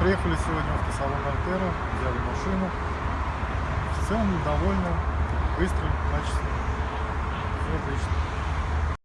приехали сегодня в автосалон Альтера, взяли машину. В целом довольны, быстро, качественно. Все отлично.